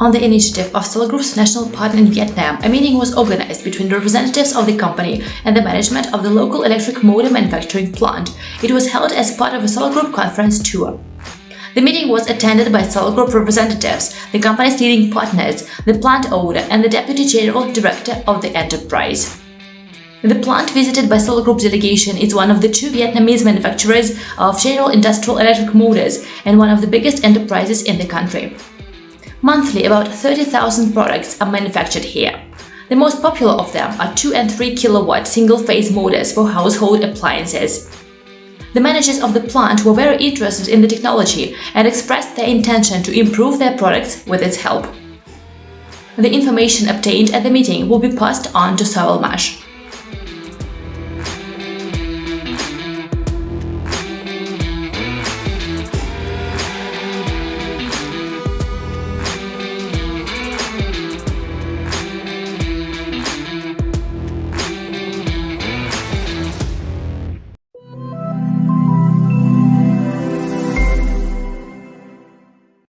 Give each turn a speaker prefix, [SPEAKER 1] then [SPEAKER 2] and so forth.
[SPEAKER 1] On the initiative of Solar Group's national partner in Vietnam, a meeting was organized between representatives of the company and the management of the local electric motor manufacturing plant. It was held as part of a Solar Group conference tour. The meeting was attended by Solar Group representatives, the company's leading partners, the plant owner and the Deputy General Director of the enterprise. The plant visited by Solar Group's delegation is one of the two Vietnamese manufacturers of General Industrial Electric Motors and one of the biggest enterprises in the country. Monthly, about 30,000 products are manufactured here. The most popular of them are 2 and 3 kilowatt single-phase motors for household appliances. The managers of the plant were very interested in the technology and expressed their intention to improve their products with its help. The information obtained at the meeting will be passed on to Sovelmash.